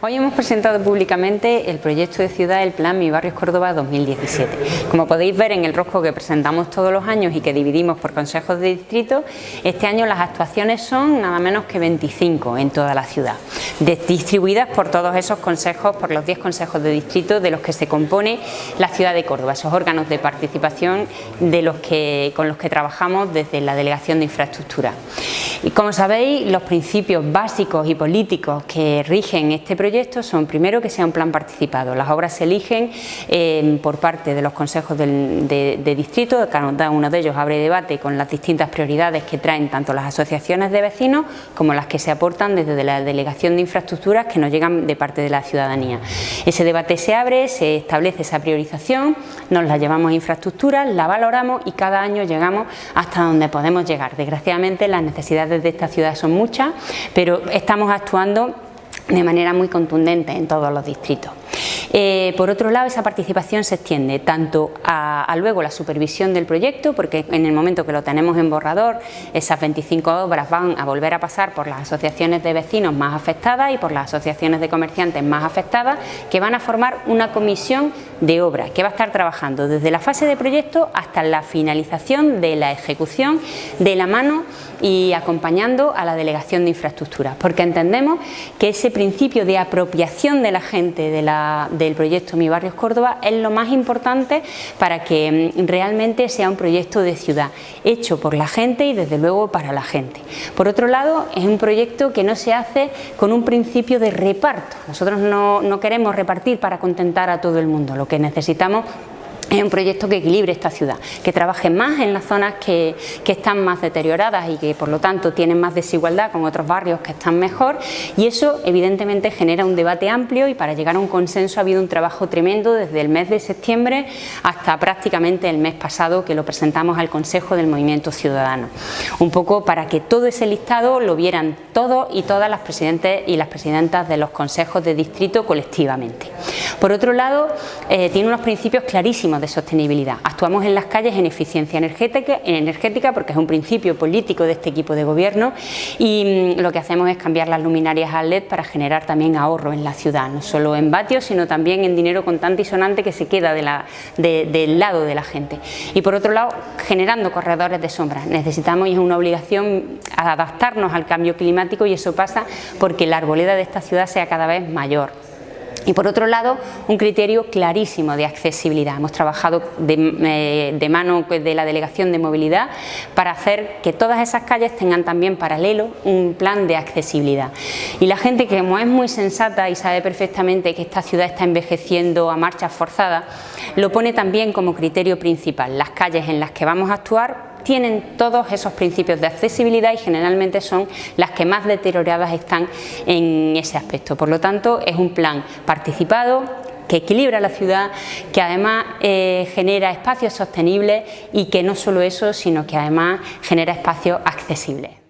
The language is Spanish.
Hoy hemos presentado públicamente el proyecto de ciudad El Plan Mi Barrio Córdoba 2017. Como podéis ver en el rosco que presentamos todos los años y que dividimos por consejos de distrito, este año las actuaciones son nada menos que 25 en toda la ciudad, distribuidas por todos esos consejos, por los 10 consejos de distrito de los que se compone la ciudad de Córdoba, esos órganos de participación de los que, con los que trabajamos desde la Delegación de Infraestructura. Y como sabéis, los principios básicos y políticos que rigen este proyecto son primero que sea un plan participado. Las obras se eligen eh, por parte de los consejos de, distrito, cada uno de ellos abre debate con las distintas prioridades que traen tanto las asociaciones de vecinos como las que se aportan desde la Delegación de Infraestructuras que nos llegan de parte de la ciudadanía. Ese debate se abre, se establece esa priorización, nos la llevamos a infraestructuras, la valoramos y cada año llegamos hasta donde podemos llegar. Desgraciadamente las necesidades de esta ciudad son muchas, pero estamos actuando de manera muy contundente en todos los distritos. Eh, por otro lado, esa participación se extiende tanto a, luego la supervisión del proyecto, porque en el momento que lo tenemos en borrador, esas 25 obras van a volver a pasar por las asociaciones de vecinos más afectadas y por las asociaciones de comerciantes más afectadas, que van a formar una comisión de obra que va a estar trabajando desde la fase de proyecto hasta la finalización de la ejecución de la mano y acompañando a la Delegación de Infraestructuras, porque entendemos que ese principio de apropiación de la gente de la, del proyecto Mi Barrio Córdoba es lo más importante para que mm, realmente sea un proyecto de ciudad, hecho por la gente y desde luego para la gente. Por otro lado, es un proyecto que no se hace con un principio de reparto. Nosotros no, no queremos repartir para contentar a todo el mundo, lo que necesitamos es un proyecto que equilibre esta ciudad, que trabaje más en las zonas que, están más deterioradas y que por lo tanto tienen más desigualdad con otros barrios que están mejor y eso evidentemente genera un debate amplio y para llegar a un consenso ha habido un trabajo tremendo desde el mes de septiembre hasta prácticamente el mes pasado que lo presentamos al Consejo del Movimiento Ciudadano. Un poco para que todo ese listado lo vieran todos y todas las presidentes y las presidentas de los consejos de distrito colectivamente. Por otro lado, eh, tiene unos principios clarísimos de sostenibilidad. Actuamos en las calles en eficiencia energética, porque es un principio político de este equipo de gobierno y mm, lo que hacemos es cambiar las luminarias a LED para generar también ahorro en la ciudad, no solo en vatios, sino también en dinero contante y sonante que se queda del lado de la gente. Y por otro lado, generando corredores de sombra. Necesitamos y es una obligación adaptarnos al cambio climático y eso pasa porque la arboleda de esta ciudad sea cada vez mayor. Y por otro lado, un criterio clarísimo de accesibilidad. Hemos trabajado de, eh, mano de la Delegación de Movilidad para hacer que todas esas calles tengan también paralelo un plan de accesibilidad. Y la gente que como es muy sensata y sabe perfectamente que esta ciudad está envejeciendo a marchas forzadas, lo pone también como criterio principal. Las calles en las que vamos a actuar tienen todos esos principios de accesibilidad y generalmente son las que más deterioradas están en ese aspecto. Por lo tanto, es un plan participado, que equilibra la ciudad, que además eh, genera espacios sostenibles y que no solo eso, sino que además genera espacios accesibles.